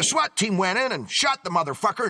The SWAT team went in and shot the motherfucker.